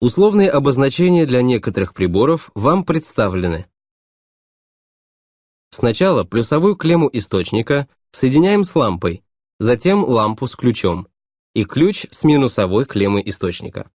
Условные обозначения для некоторых приборов вам представлены. Сначала плюсовую клемму источника соединяем с лампой, затем лампу с ключом и ключ с минусовой клеммой источника.